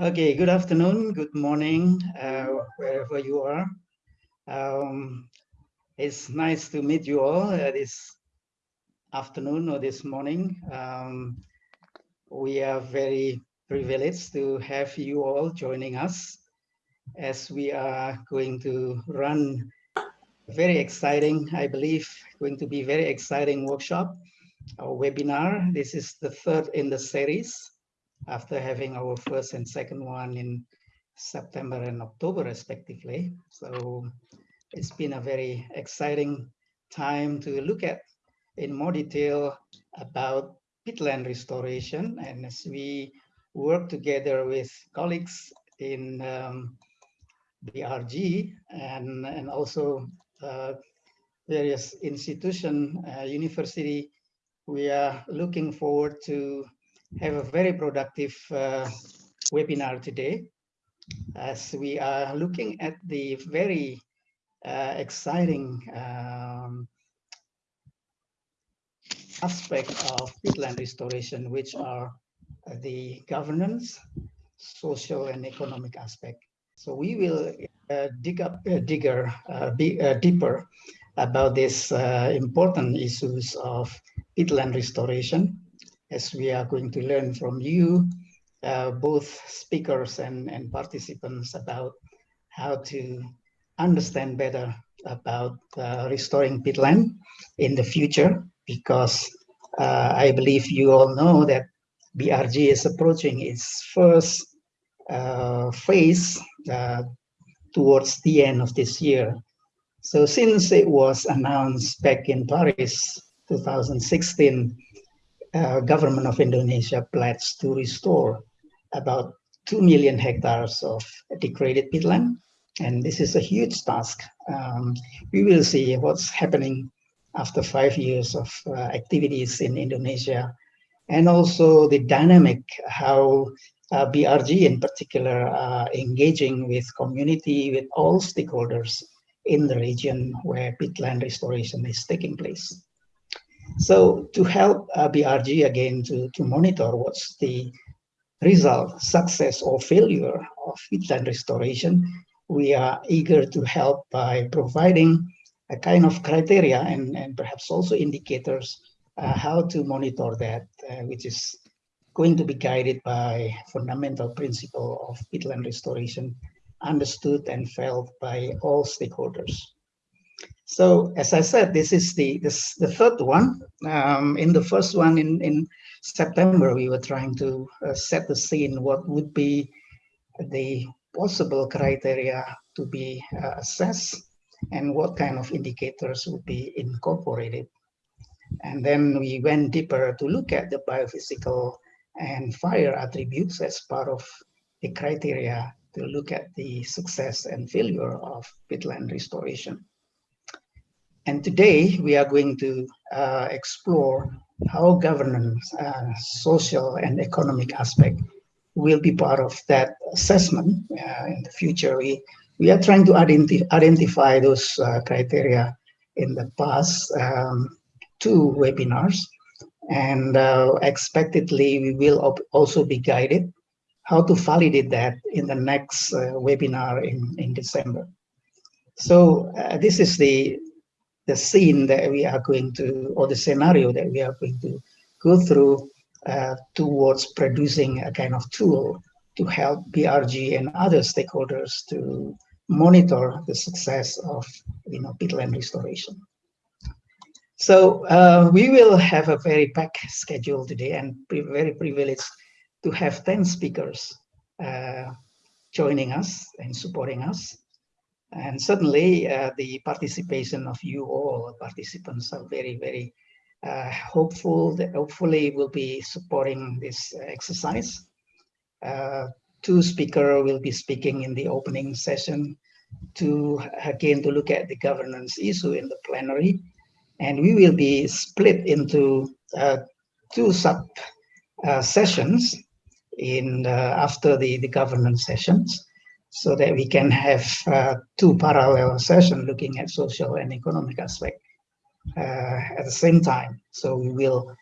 Okay, good afternoon, good morning, uh, wherever you are. Um, it's nice to meet you all uh, this afternoon or this morning. Um, we are very privileged to have you all joining us as we are going to run very exciting, I believe, going to be very exciting workshop or webinar. This is the third in the series after having our first and second one in September and October respectively. So it's been a very exciting time to look at in more detail about peatland restoration. And as we work together with colleagues in um, BRG and, and also uh, various institution, uh, university, we are looking forward to have a very productive uh, webinar today as we are looking at the very uh, exciting um, aspect of peatland restoration, which are the governance, social and economic aspect. So we will uh, dig up, uh, digger, uh, be, uh, deeper about these uh, important issues of peatland restoration, as we are going to learn from you, uh, both speakers and, and participants about how to understand better about restoring peatland in the future, because I believe you all know that BRG is approaching its first uh, phase uh, towards the end of this year. So since it was announced back in Paris 2016, uh, government of Indonesia pledged to restore about 2 million hectares of degraded peatland. And this is a huge task. Um, we will see what's happening after five years of uh, activities in Indonesia and also the dynamic, how uh, BRG in particular uh, engaging with community, with all stakeholders in the region where peatland restoration is taking place. So to help uh, BRG again to, to monitor what's the result, success or failure of peatland restoration, we are eager to help by providing a kind of criteria and, and perhaps also indicators uh, how to monitor that, uh, which is going to be guided by fundamental principle of peatland restoration, understood and felt by all stakeholders. So as I said, this is the this the third one. Um, in the first one in, in September, we were trying to uh, set the scene, what would be the possible criteria to be uh, assessed and what kind of indicators would be incorporated. And then we went deeper to look at the biophysical and fire attributes as part of the criteria to look at the success and failure of peatland restoration. And today we are going to uh, explore how governance, uh, social and economic aspect will be part of that assessment uh, in the future. We, we are trying to identi identify those uh, criteria in the past um, two webinars and uh, expectedly we will also be guided how to validate that in the next uh, webinar in, in December. So this is the, the scene that we are going to, or the scenario that we are going to go through uh, towards producing a kind of tool to help BRG and other stakeholders to monitor the success of you know, peatland restoration. So uh, we will have a very packed schedule today and very privileged to have 10 speakers uh, joining us and supporting us. And certainly uh, the participation of you all participants are very, very uh, hopeful that hopefully will be supporting this exercise. Uh, two speakers will be speaking in the opening session to again to look at the governance issue in the plenary and we will be split into uh, two sub uh, sessions in uh, after the, the governance sessions so that we can have uh, two parallel sessions looking at social and economic aspect uh, at the same time. So we will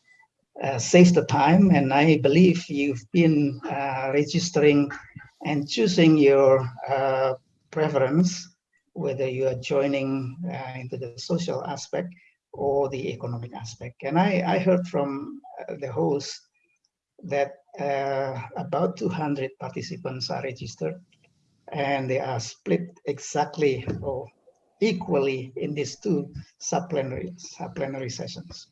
uh, save the time and I believe you've been registering and choosing your uh, preference, whether you are joining uh, into the social aspect or the economic aspect. And I, I heard from uh, the host that uh, about 200 participants are registered and they are split exactly or equally in these two supplementary, supplementary sessions.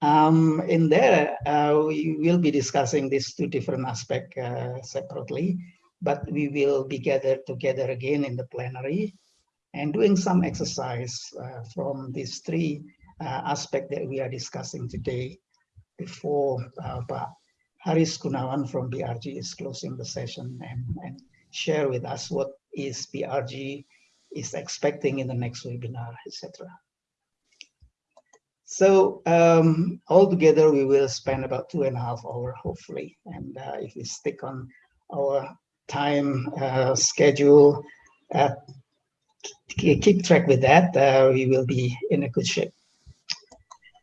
Um, in there, uh, we will be discussing these two different aspects uh, separately, but we will be gathered together again in the plenary and doing some exercise uh, from these three uh, aspects that we are discussing today before uh, Haris Gunawan from BRG is closing the session and, and share with us what is BRG is expecting in the next webinar, etc. So um, altogether, we will spend about two and a half hour, hopefully. And uh, if we stick on our time uh, schedule, uh, keep track with that, uh, we will be in a good shape.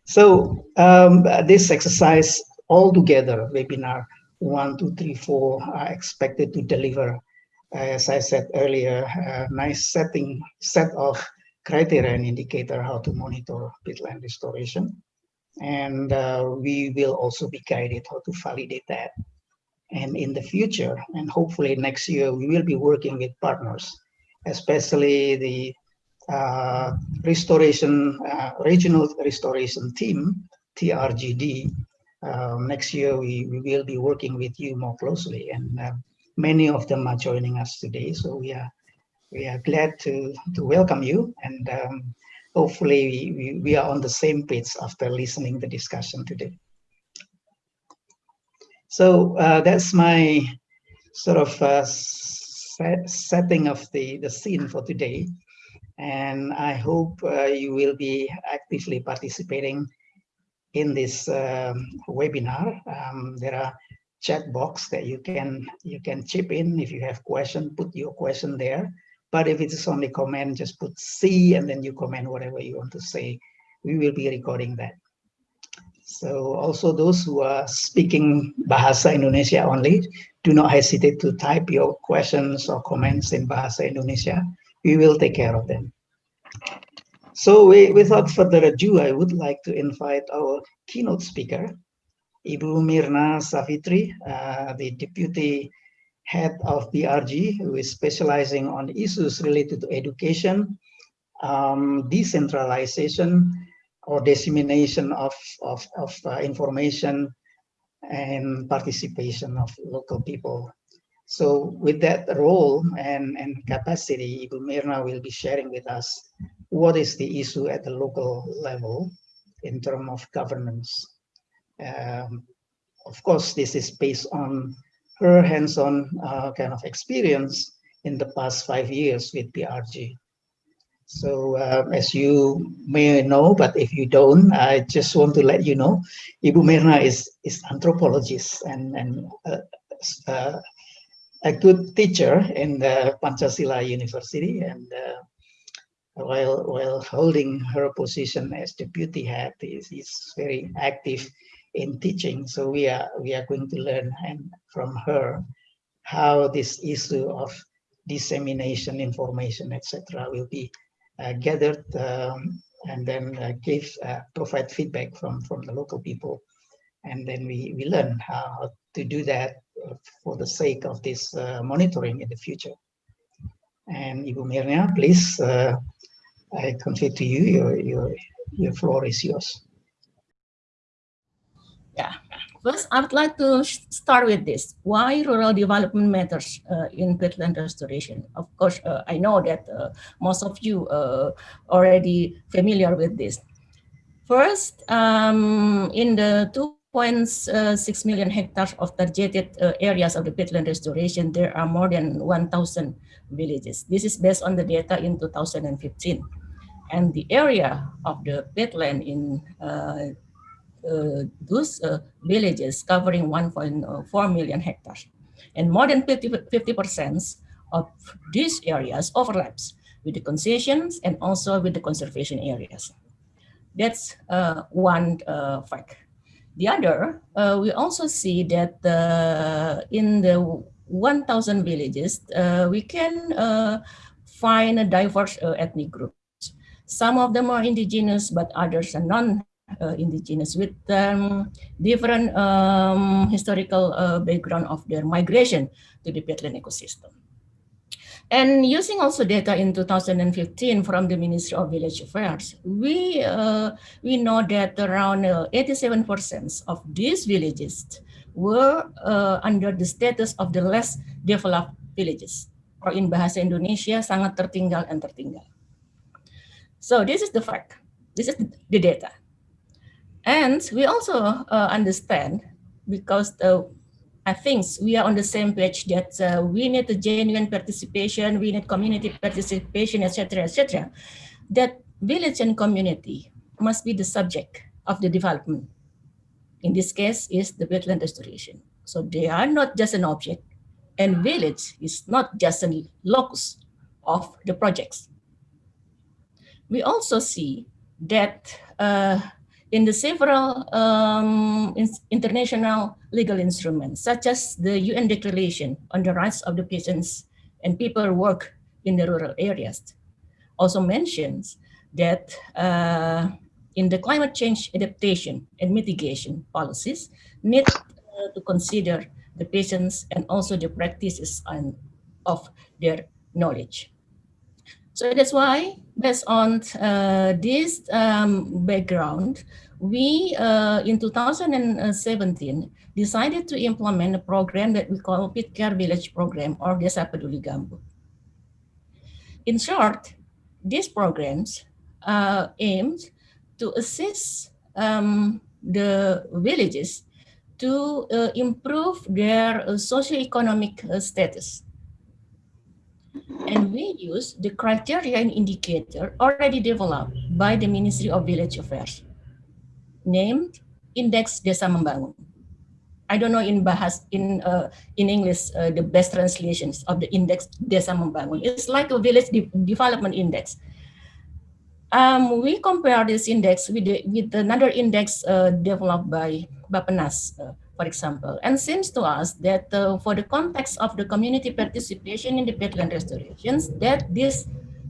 So um, this exercise altogether, webinar one, two, three, four, are expected to deliver, as I said earlier, a nice setting set of criteria and indicator how to monitor peatland restoration. And uh, we will also be guided how to validate that. And in the future, and hopefully next year, we will be working with partners, especially the uh, restoration, uh, regional restoration team, TRGD. Um, next year, we, we will be working with you more closely and uh, many of them are joining us today. So we are we are glad to, to welcome you and um, hopefully we, we are on the same page after listening the discussion today. So uh, that's my sort of uh, set, setting of the, the scene for today. And I hope uh, you will be actively participating in this um, webinar. Um, there are chat box that you can you can chip in if you have question, put your question there. But if it's only comment, just put C and then you comment whatever you want to say. We will be recording that. So also those who are speaking Bahasa Indonesia only, do not hesitate to type your questions or comments in Bahasa Indonesia. We will take care of them. So we, without further ado, I would like to invite our keynote speaker, Ibu Myrna Safitri, uh, the Deputy head of BRG, who is specializing on issues related to education, um, decentralization or dissemination of, of, of uh, information and participation of local people. So with that role and, and capacity, Ibu Myrna will be sharing with us what is the issue at the local level in terms of governance. Um, of course, this is based on her hands-on uh, kind of experience in the past five years with BRG. So uh, as you may know, but if you don't, I just want to let you know, Ibu Myrna is is anthropologist and and uh, uh, a good teacher in the Pancasila University, and uh, while while holding her position as deputy head, is is very active in teaching. So we are we are going to learn and from her how this issue of dissemination information, etc., will be uh, gathered um, and then uh, give uh, provide feedback from from the local people, and then we we learn how to do that for the sake of this uh, monitoring in the future. And Ibu Myrna, please, uh, I convey to you your your your floor is yours. Yeah. First, I would like to start with this. Why rural development matters uh, in peatland restoration? Of course, uh, I know that uh, most of you uh, already familiar with this. First, um, in the 2.6 uh, hectares of targeted uh, areas of the peatland restoration, there are more than 1,000 villages. This is based on the data in 2015. And the area of the peatland in uh, those uh, villages covering 1.4 million hectares. And more than 50, percent of these areas overlaps with the concessions and also with the conservation areas. That's uh, one uh, fact. The other, uh, we also see that in the 1,000 villages, uh, we can uh, find a diverse uh, ethnic groups. Some of them are indigenous, but others are non-indigenous with um, different um, historical uh, background of their migration to the peatland ecosystem. And using also data in 2015 from the Ministry of Village Affairs, we, uh, we know that around 87% uh, of these villages were uh, under the status of the less developed villages. Or in bahasa Indonesia, sangat tertinggal and tertinggal. So this is the fact. This is the data. And we also uh, understand because the I think we are on the same page that uh, we need a genuine participation, we need community participation, etc., etc. That village and community must be the subject of the development. In this case, is the wetland restoration. So they are not just an object, and village is not just a locus of the projects. We also see that uh, in the several um, in international legal instruments, such as the UN Declaration on the Rights of the Peasants and People work in the rural areas, also mentions that uh, in the climate change adaptation and mitigation policies need uh, to consider the peasants and also the practices and of their knowledge. So that's why, based on uh, this um, background, we, uh, in 2017, decided to implement a program that we call Peat Care Village Program or Desa Peduli Gambut. In short, these programs uh, aimed to assist um, the villages to uh, improve their uh, socioeconomic uh, status. And we use the criteria and indicator already developed by the Ministry of Village Affairs named Index Desa Membangun. I don't know in bahas in uh, in English uh, the best translations of the index Desa Membangun. It's like a village de development index. Um, we compare this index with the, with another index uh, developed by Bappenas, uh, for example, and seems to us that uh, for the context of the community participation in the peatland restorations, that this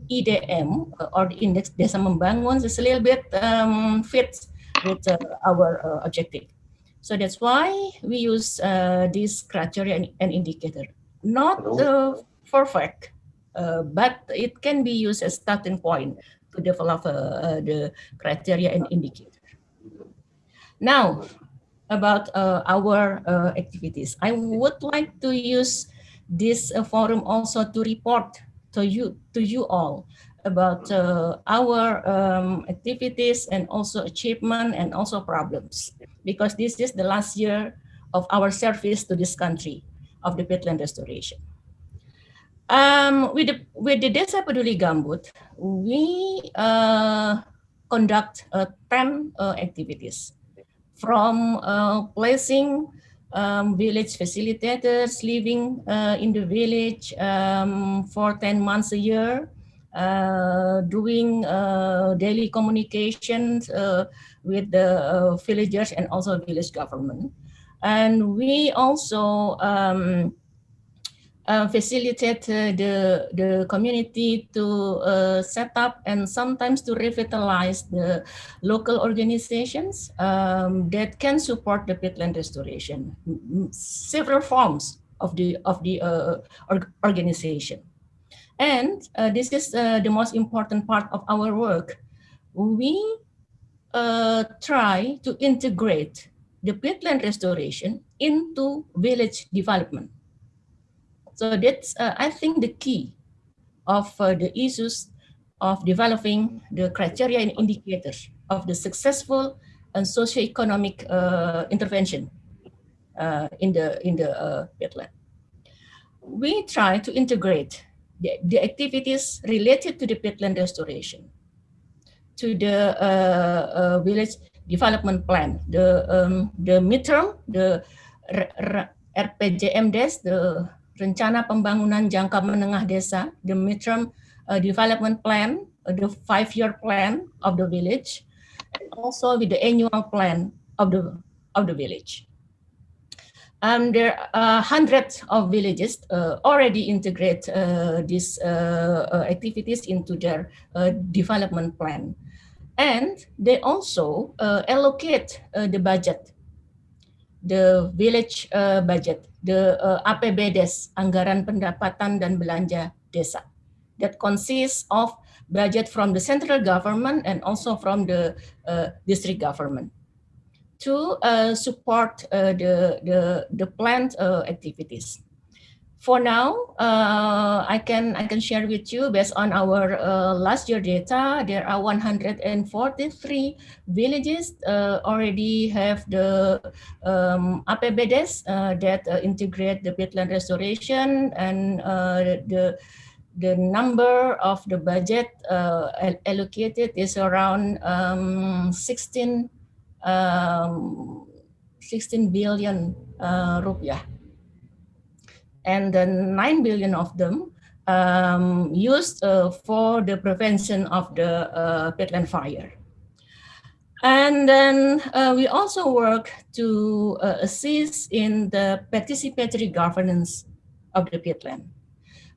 IDM uh, or the index Desa Membangun is a little bit um, fits with uh, our uh, objective. So that's why we use uh, this criteria and, and indicator. Not perfect, but it can be used as starting point to develop the criteria and indicator. Now, about uh, our uh, activities. I would like to use this uh, forum also to report to you to you all about uh, our um, activities and also achievement and also problems because this is the last year of our service to this country of the peatland restoration. Um, with, the, with the Desa Peduli Gambut, we uh, conduct uh, 10 uh, activities from uh, placing um, village facilitators living uh, in the village um, for 10 months a year uh, doing uh, daily communications uh, with the villagers and also village government. And we also um, uh, facilitate uh, the, the community to uh, set up and sometimes to revitalize the local organizations um, that can support the peatland restoration. Several forms of the, of the org organization. And uh, this is uh, the most important part of our work. We uh, try to integrate the peatland restoration into village development. So that's, uh, I think, the key of uh, the issues of developing the criteria and indicators of the successful and socio-economic uh, intervention in the in the peatland. We try to integrate the, the activities related to the peatland restoration, to the uh, uh, village development plan, the um, the midterm, the RPJMDes, the Rencana Pembangunan Jangka Menengah Desa, the midterm uh, development plan, uh, the five-year plan of the village, and also with the annual plan of the of the village. um, there are hundreds of villages uh, already integrate uh, these uh, uh activities into their uh, development plan. And they also uh, allocate the budget, the village budget, the APBDes, Anggaran Pendapatan dan Belanja Desa, that consists of budget from the central government and also from the district government to uh, support uh, the, the, the plant uh, activities. For now, uh, I can I can share with you based on our uh, last year data. There are 143 villages uh, already have the um, APBDes that integrate the peatland restoration and the the number of the budget allocated is around um, 16 um, 16 billion uh, rupiah. And then 9 billion of them um, used uh, for the prevention of the uh, peatland fire. And then uh, we also work to uh, assist in the participatory governance of the peatland.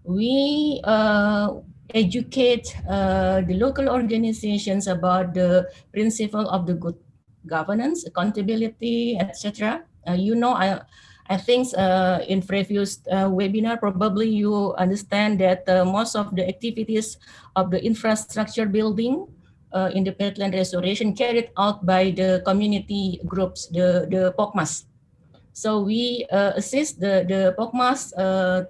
We uh, educate uh, the local organizations about the principle of the good governance, accountability, etc. You know, I, I think uh, in previous uh, webinar, probably you understand that uh, most of the activities of the infrastructure building uh, in the peatland restoration carried out by the community groups, the, the POKMAS. So we uh, assist the, the POKMAS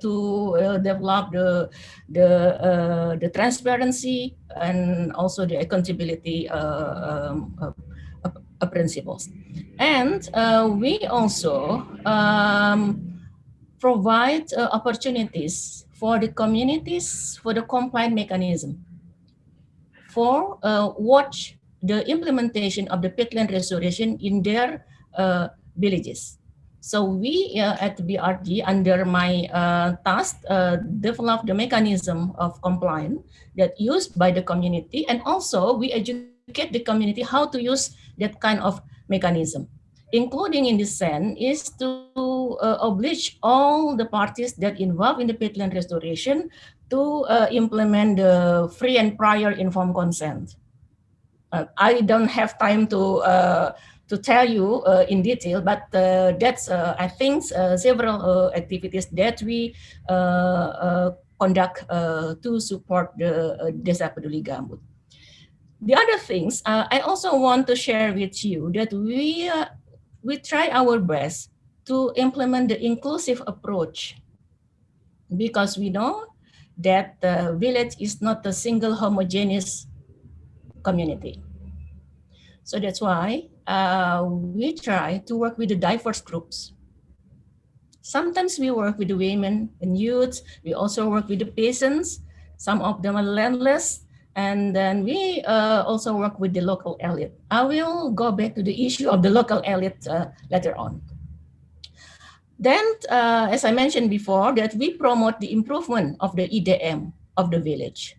to develop the, the, the transparency and also the accountability um, uh, principles. And uh, we also um, provide uh, opportunities for the communities for the compliant mechanism for uh, watch the implementation of the peatland restoration in their uh, villages. So we uh, at BRG under my task develop the mechanism of compliance that used by the community and also we educate the community how to use that kind of mechanism. Including in this sense is to uh, oblige all the parties that involved in the peatland restoration to uh, implement the free and prior informed consent. Uh, I don't have time to uh, to tell you uh, in detail, but uh, that's I think several activities that we conduct to support the Desa Peduli Gambut the other things uh, I also want to share with you that we uh, we try our best to implement the inclusive approach because we know that the village is not a single homogeneous community. So that's why uh, we try to work with the diverse groups. Sometimes we work with the women and youths. We also work with the peasants. Some of them are landless. And then we uh, also work with the local elite. I will go back to the issue of the local elite uh, later on. Then, uh, as I mentioned before, that we promote the improvement of the IDM of the village.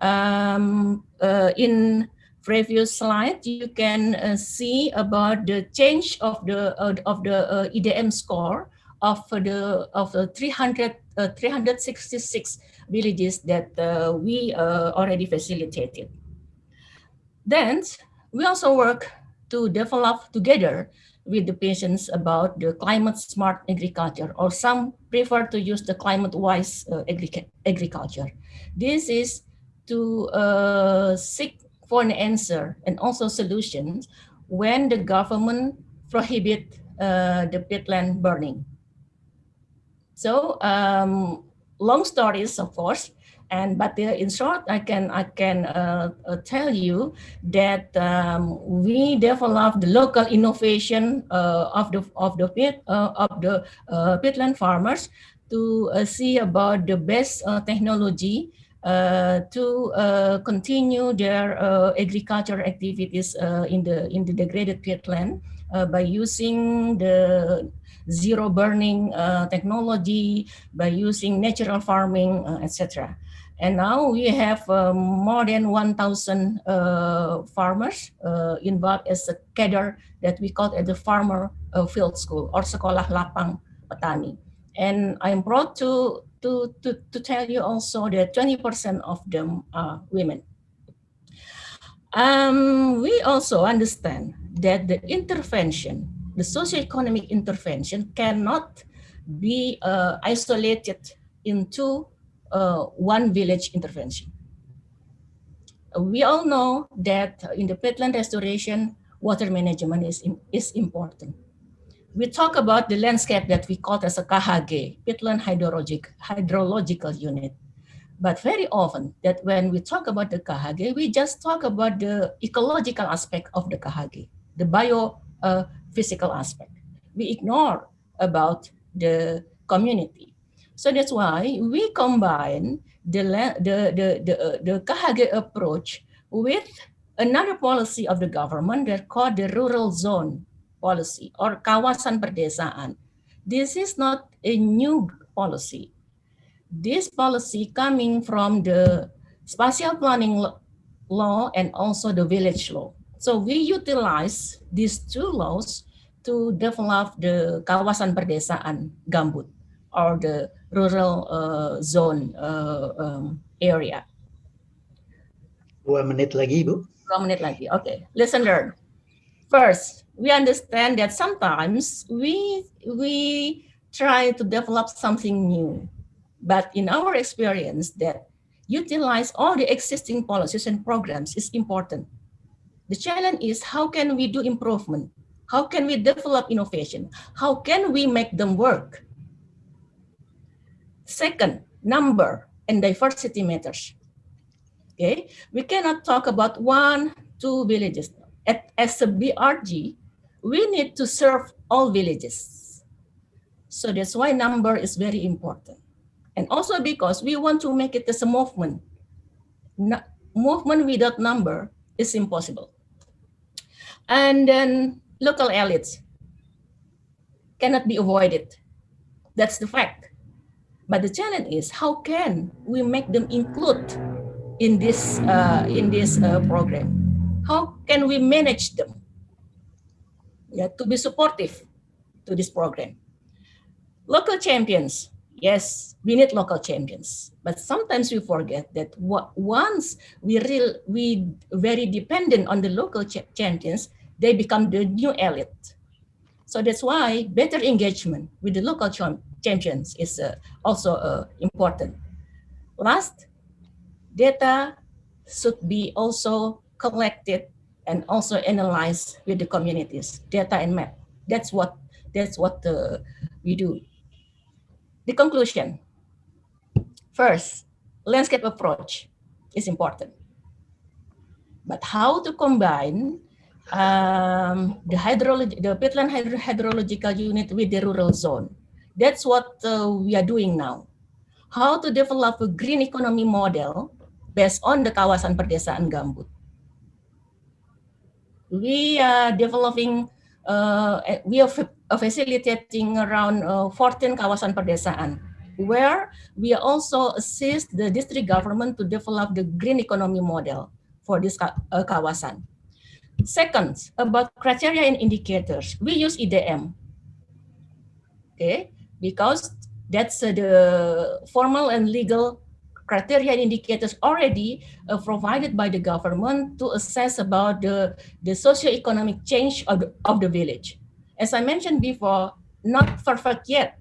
Um, uh, in previous slide, you can uh, see about the change of the uh, of the IDM score of the of the 300 366 villages that uh, we uh, already facilitated. Then we also work to develop together with the peasants about the climate smart agriculture or some prefer to use the climate wise uh, agri agriculture. This is to uh, seek for an answer and also solutions when the government prohibit uh, the peatland burning. So um, long stories, of course, and but uh, in short, I can I can uh, uh, tell you that um, we developed the local innovation uh, of the of the pit uh, of the uh, peatland farmers to see about the best technology to continue their agricultural activities in the in the degraded peatland by using the zero burning uh, technology, by using natural farming, uh, etc. And now we have uh, more than 1,000 uh, farmers involved as a cadre that we call at the farmer field school or sekolah lapang petani. And I'm proud to, to, to, to tell you also that 20% of them are women. Um, we also understand that the intervention, the socioeconomic intervention cannot be uh, isolated into uh, one village intervention. We all know that in the peatland restoration, water management is, is important. We talk about the landscape that we call as a KHG, peatland hydrologic, hydrological unit. But very often that when we talk about the KHG, we just talk about the ecological aspect of the KHG, the bio uh, physical aspect. We ignore about the community. So that's why we combine the, the, the, the, uh, the KHG approach with another policy of the government that called the rural zone policy or kawasan perdesaan. This is not a new policy. This policy coming from the spatial planning law and also the village law. So we utilize these two laws to develop the kawasan perdesaan gambut or the rural uh, zone uh, um, area. Dua menit lagi, Bu. Dua menit lagi. Okay, listen learn. First, we understand that sometimes we we try to develop something new, but in our experience, that utilize all the existing policies and programs is important. The challenge is how can we do improvement how can we develop innovation? How can we make them work? Second, number and diversity matters. Okay, we cannot talk about one, two villages. At, as a BRG, we need to serve all villages. So that's why number is very important. And also because we want to make it as a movement. No, movement without number is impossible. And then local elites cannot be avoided. That's the fact. But the challenge is how can we make them include in this uh, in this uh, program? How can we manage them? Yeah, to be supportive to this program. Local champions, yes, we need local champions, but sometimes we forget that once we real we very dependent on the local ch champions, they become the new elite. So that's why better engagement with the local champions is uh, also uh, important. Last, data should be also collected and also analyzed with the communities, data and map. That's what that's what uh, we do. The conclusion. First, landscape approach is important. But how to combine um, the hydrology, the peatland hydro hydrological unit with the rural zone. That's what uh, we are doing now. How to develop a green economy model based on the kawasan perdesaan gambut. We are developing, uh, we are facilitating around uh, 14 kawasan perdesaan where we also assist the district government to develop the green economy model for this uh, kawasan. Second, about criteria and indicators, we use IDM. Okay, because that's uh, the formal and legal criteria and indicators already provided by the government to assess about the, the socio-economic change of the, of the village. As I mentioned before, not perfect yet,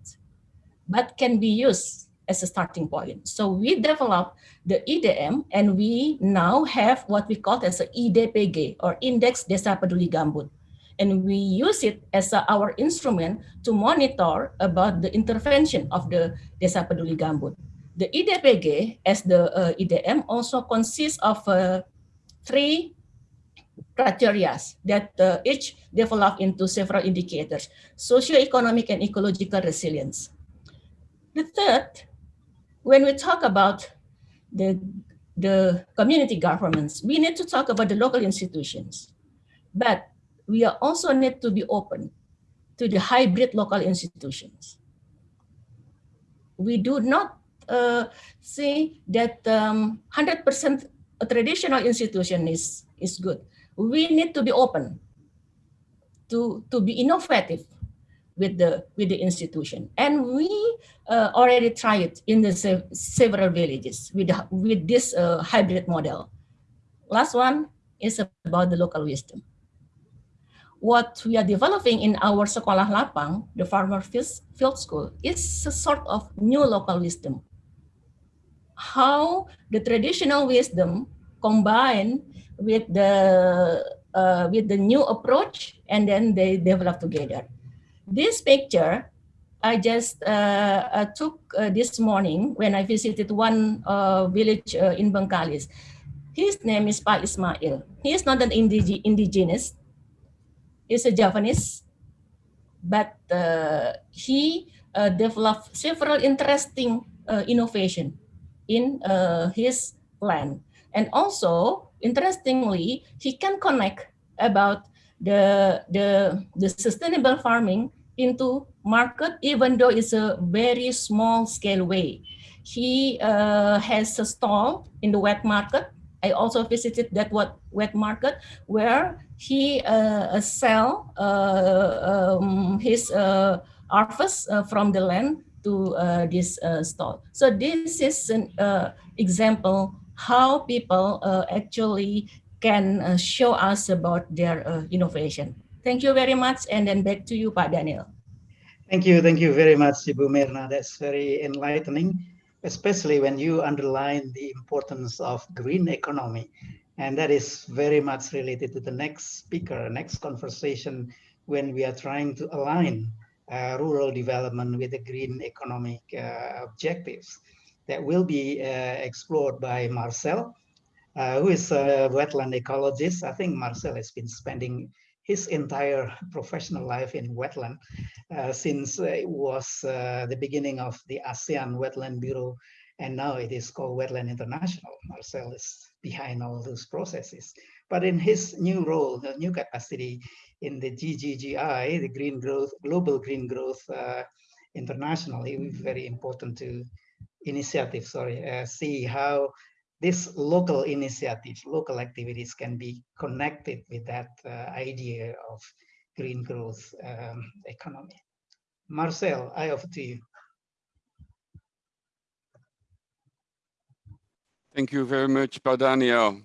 but can be used as a starting point. So we developed the IDM and we now have what we call as a IDPG or Index Desa Peduli Gambut. And we use it as a, our instrument to monitor about the intervention of the Desa Peduli Gambut. The IDPG as the uh, also consists of uh, three criteria that uh, each develop into several indicators, socio-economic and ecological resilience. The third when we talk about the, the community governments, we need to talk about the local institutions. But we also need to be open to the hybrid local institutions. We do not uh, say that 100% um, traditional institution is, is good. We need to be open to, to be innovative with the with the institution. And we uh, already tried it in the se several villages with with this uh, hybrid model. Last one is about the local wisdom. What we are developing in our sekolah lapang the farmer field school is a sort of new local wisdom. How the traditional wisdom combined with the uh, with the new approach and then they develop together this picture I just uh, uh, took uh, this morning when I visited one uh, village uh, in Bengkalis. His name is Pa Ismail. He is not an indig indigenous. He's a Javanese, but he developed several interesting innovation in his land. And also, interestingly, he can connect about the, the, the sustainable farming into market, even though it's a very small scale way. He uh, has a stall in the wet market. I also visited that wet, wet market where he uh, sell uh, um, his uh, harvest uh, from the land to uh, this stall. So this is an example how people actually can uh, show us about their uh, innovation. Thank you very much. And then back to you, Pak Daniel. Thank you. Thank you very much, Ibu Myrna. That's very enlightening, especially when you underline the importance of green economy. And that is very much related to the next speaker, next conversation, when we are trying to align uh, rural development with the green economic uh, objectives that will be uh, explored by Marcel uh, who is a wetland ecologist. I think Marcel has been spending his entire professional life in wetland uh, since it was the beginning of the Asian Wetland Bureau, and now it is called Wetland International. Marcel is behind all those processes. But in his new role, the new capacity in the GGGI, the Green Growth, Global Green Growth uh, Internationally, very important to initiative, sorry, uh, see how this local initiative, local activities can be connected with that uh, idea of green growth um, economy. Marcel, I offer to you. Thank you very much, Daniel.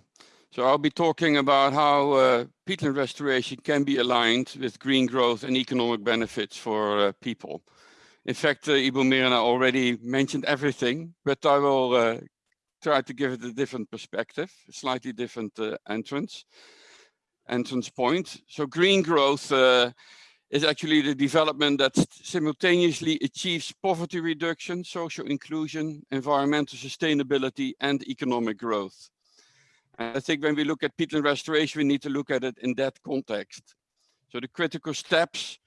So I'll be talking about how uh, peatland restoration can be aligned with green growth and economic benefits for uh, people. In fact, uh, Ibu Myrna already mentioned everything, but I will uh, try to give it a different perspective, a slightly different uh, entrance entrance point. So green growth uh, is actually the development that simultaneously achieves poverty reduction, social inclusion, environmental sustainability, and economic growth. And I think when we look at peatland restoration, we need to look at it in that context. So the critical steps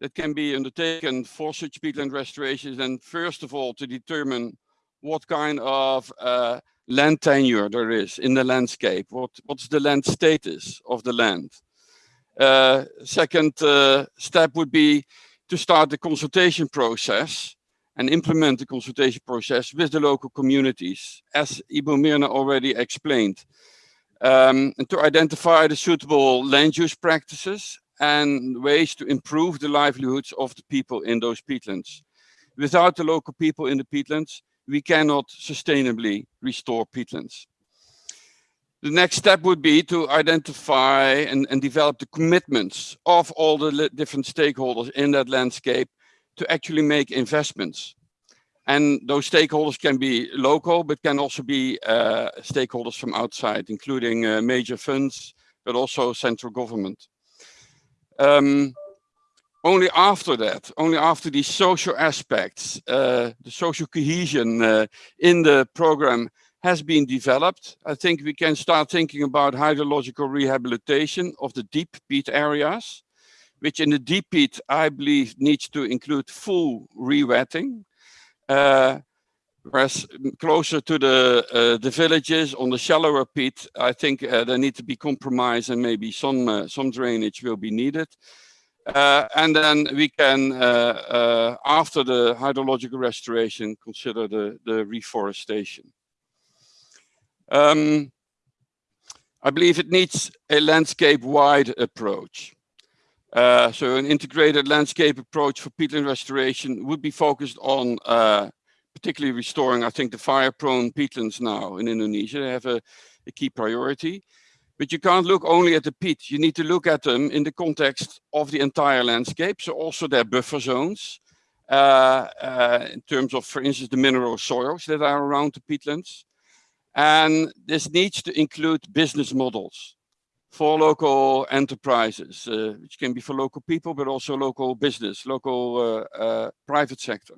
that can be undertaken for such peatland restoration then first of all to determine what kind of uh, land tenure there is in the landscape. What, what's the land status of the land? Uh, second uh, step would be to start the consultation process and implement the consultation process with the local communities, as Ibu Myrna already explained, um, and to identify the suitable land use practices and ways to improve the livelihoods of the people in those peatlands. Without the local people in the peatlands, we cannot sustainably restore peatlands. The next step would be to identify and, and develop the commitments of all the different stakeholders in that landscape to actually make investments. And those stakeholders can be local, but can also be uh, stakeholders from outside, including uh, major funds, but also central government. Um, only after that, only after these social aspects, uh, the social cohesion uh, in the program has been developed, I think we can start thinking about hydrological rehabilitation of the deep peat areas, which in the deep peat, I believe, needs to include full rewetting. Uh, whereas closer to the uh, the villages on the shallower peat, I think uh, there need to be compromise and maybe some uh, some drainage will be needed. Uh, and then we can, uh, uh, after the hydrological restoration, consider the, the reforestation. Um, I believe it needs a landscape-wide approach. So an integrated landscape approach for peatland restoration would be focused on particularly restoring, I think, the fire-prone peatlands now in Indonesia. They have a, a key priority. But you can't look only at the peat. You need to look at them in the context of the entire landscape. So also their buffer zones uh, uh, in terms of, for instance, the mineral soils that are around the peatlands. And this needs to include business models for local enterprises, uh, which can be for local people, but also local business, local uh, uh, private sector.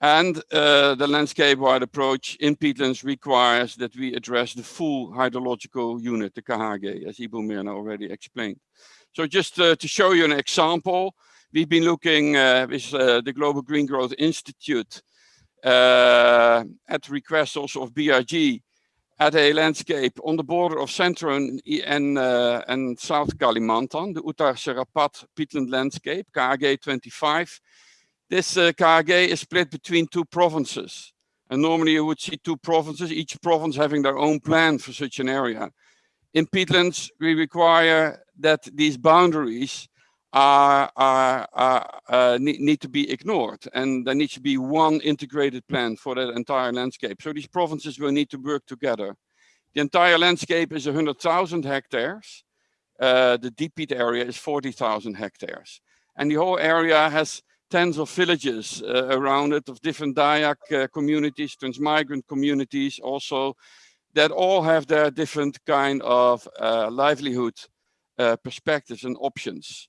And uh, the landscape-wide approach in peatlands requires that we address the full hydrological unit, the KHG, as Ibu Myrna already explained. So just uh, to show you an example, we've been looking uh, with uh, the Global Green Growth Institute uh, at request also of BRG at a landscape on the border of Central and, and, uh, and South Kalimantan, the Uttar Serapat peatland landscape, KHG 25, this uh, is split between two provinces. And normally you would see two provinces, each province having their own plan for such an area. In peatlands, we require that these boundaries are, are, are uh, need, need, to be ignored and there needs to be one integrated plan for that entire landscape. So these provinces will need to work together. The entire landscape is 100,000 hectares. Uh, the deep peat area is 40,000 hectares. And the whole area has tens of villages uh, around it of different Dayak uh, communities, transmigrant communities also, that all have their different kind of uh, livelihood uh, perspectives and options.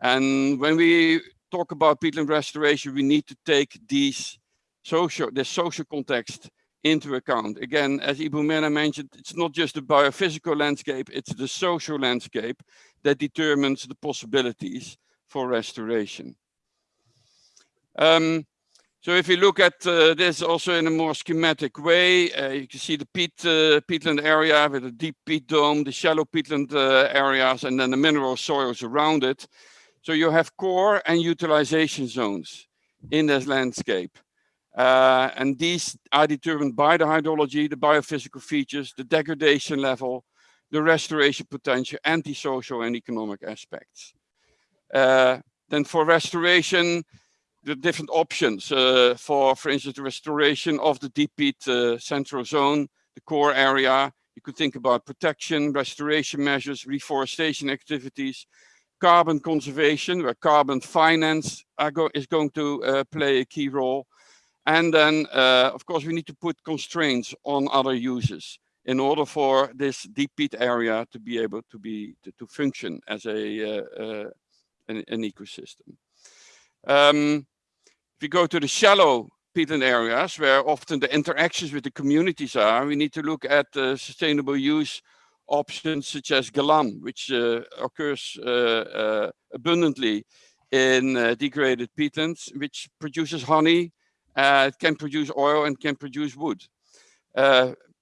And when we talk about peatland restoration, we need to take these social, the social context into account. Again, as Ibu Myrna mentioned, it's not just the biophysical landscape, it's the social landscape that determines the possibilities for restoration. Um, so if you look at uh, this also in a more schematic way, uh, you can see the peat, uh, peatland area with a deep peat dome, the shallow peatland uh, areas, and then the mineral soils around it. So you have core and utilization zones in this landscape. Uh, and these are determined by the hydrology, the biophysical features, the degradation level, the restoration potential, anti-social and economic aspects. Uh, then for restoration, the different options uh, for, for instance, the restoration of the deep peat uh, central zone, the core area. You could think about protection, restoration measures, reforestation activities, carbon conservation, where carbon finance go is going to uh, play a key role. And then, uh, of course, we need to put constraints on other uses in order for this deep peat area to be able to be to, to function as a uh, uh, an, an, ecosystem. Um, we go to the shallow peatland areas where often the interactions with the communities are, we need to look at uh, sustainable use options such as galam, which uh, occurs uh, uh abundantly in uh, degraded peatlands, which produces honey, uh, it can produce oil and can produce wood.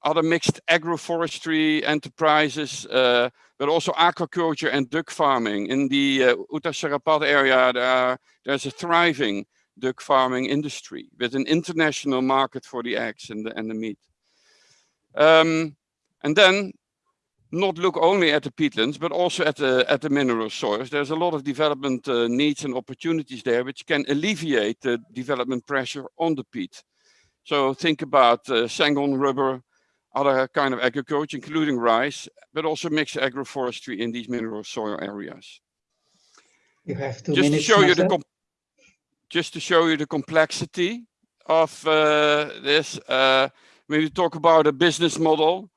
other mixed agroforestry enterprises, but also aquaculture and duck farming. In the Uttar Serapat area, there are, there's a thriving duck farming industry with an international market for the eggs and the, and the meat. Um, and then not look only at the peatlands, but also at the, at the mineral soils. There's a lot of development uh, needs and opportunities there, which can alleviate the development pressure on the peat. So think about uh, Sengon rubber, other kind of agriculture, including rice, but also mixed agroforestry in these mineral soil areas. You have to just to show you the just to show you the complexity of uh, this. Uh, when we talk about a business model,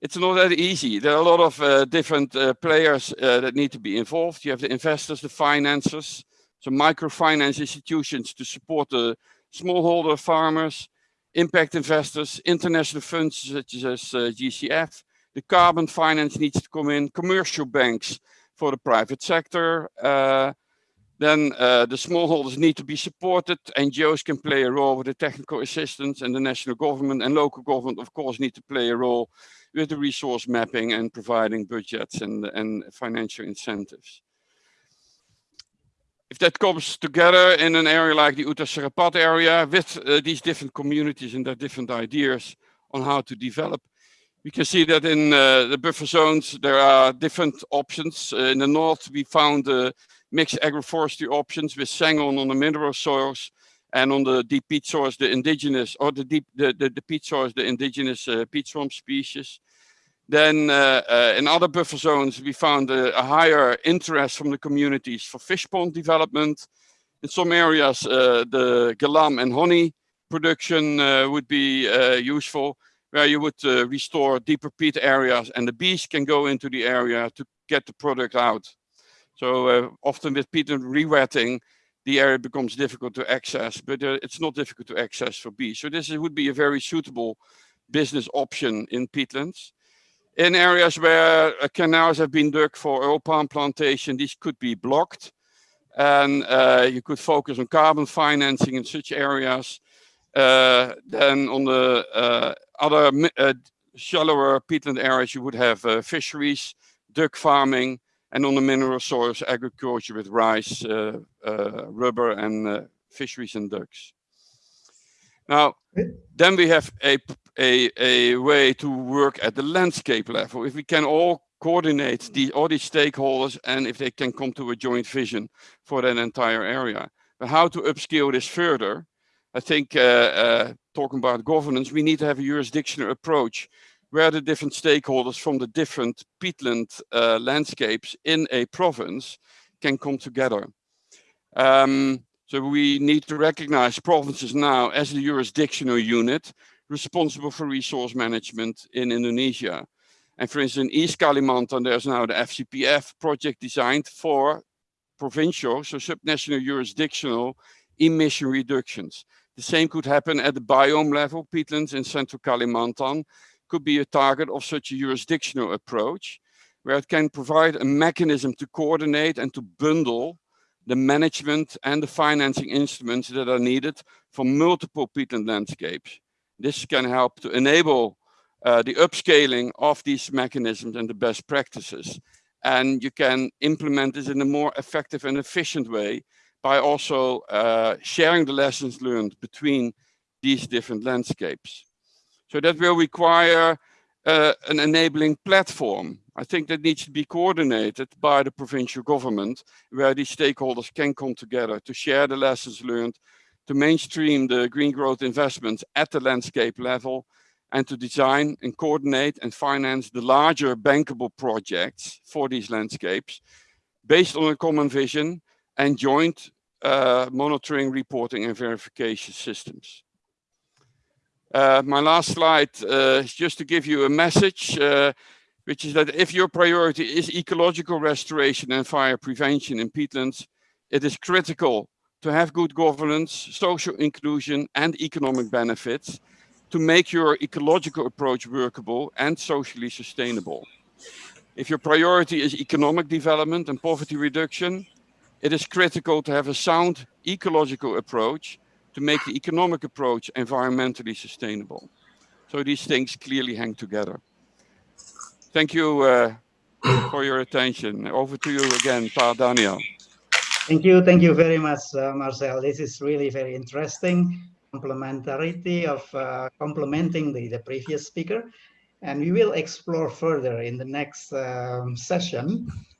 it's not that easy. There are a lot of uh, different uh, players uh, that need to be involved. You have the investors, the financiers, so microfinance institutions to support the smallholder farmers, impact investors, international funds such as uh, GCF. The carbon finance needs to come in, commercial banks for the private sector, then uh, the smallholders need to be supported. NGOs can play a role with the technical assistance and the national government and local government, of course, need to play a role with the resource mapping and providing budgets and, and financial incentives. if that comes together in an area like the Uttar area with uh, these different communities and their different ideas on how to develop, we can see that in uh, the buffer zones, there are different options. Uh, in the north, we found uh, mixed agroforestry options with Sengon on the mineral soils and on the deep peat soils, the indigenous, or the deep, the, the, the peat soils, the indigenous uh, peat swamp species. Then uh, uh, in other buffer zones, we found a, a, higher interest from the communities for fish pond development. In some areas, uh, the galam and honey production uh, would be uh, useful, where you would restore deeper peat areas and the bees can go into the area to get the product out. So often with peat and rewetting, the area becomes difficult to access, but it's not difficult to access for bees. So this would be a very suitable business option in peatlands. In areas where uh, canals have been dug for oil palm plantation, these could be blocked. And uh, you could focus on carbon financing in such areas. Uh, then on the uh, other uh, shallower peatland areas, you would have uh, fisheries, duck farming, and on the mineral soils, agriculture with rice, rubber, and fisheries and ducks. Now, then we have a, a, a way to work at the landscape level. If we can all coordinate the, all these stakeholders and if they can come to a joint vision for that entire area. But how to upscale this further? I think uh, uh, talking about governance, we need to have a jurisdictional approach where the different stakeholders from the different peatland uh, landscapes in a province can come together. Um, so we need to recognize provinces now as the jurisdictional unit responsible for resource management in Indonesia. And for instance, in East Kalimantan, there's now the FCPF project designed for provincial, so subnational jurisdictional emission reductions. The same could happen at the biome level. Peatlands in central Kalimantan could be a target of such a jurisdictional approach, where it can provide a mechanism to coordinate and to bundle the management and the financing instruments that are needed for multiple peatland landscapes. This can help to enable uh, the upscaling of these mechanisms and the best practices. And you can implement this in a more effective and efficient way by also uh, sharing the lessons learned between these different landscapes. So that will require uh, an enabling platform. I think that needs to be coordinated by the provincial government, where these stakeholders can come together to share the lessons learned, to mainstream the green growth investments at the landscape level, and to design and coordinate and finance the larger bankable projects for these landscapes based on a common vision and joint uh, monitoring, reporting and verification systems. Uh, my last slide uh, is just to give you a message, uh, which is that if your priority is ecological restoration and fire prevention in peatlands, it is critical to have good governance, social inclusion and economic benefits to make your ecological approach workable and socially sustainable. If your priority is economic development and poverty reduction, it is critical to have a sound ecological approach to make the economic approach environmentally sustainable. So these things clearly hang together. Thank you uh, for your attention. Over to you again, Pa Daniel. Thank you. Thank you very much, uh, Marcel. This is really very interesting complementarity of uh, complementing the, the previous speaker. And we will explore further in the next um, session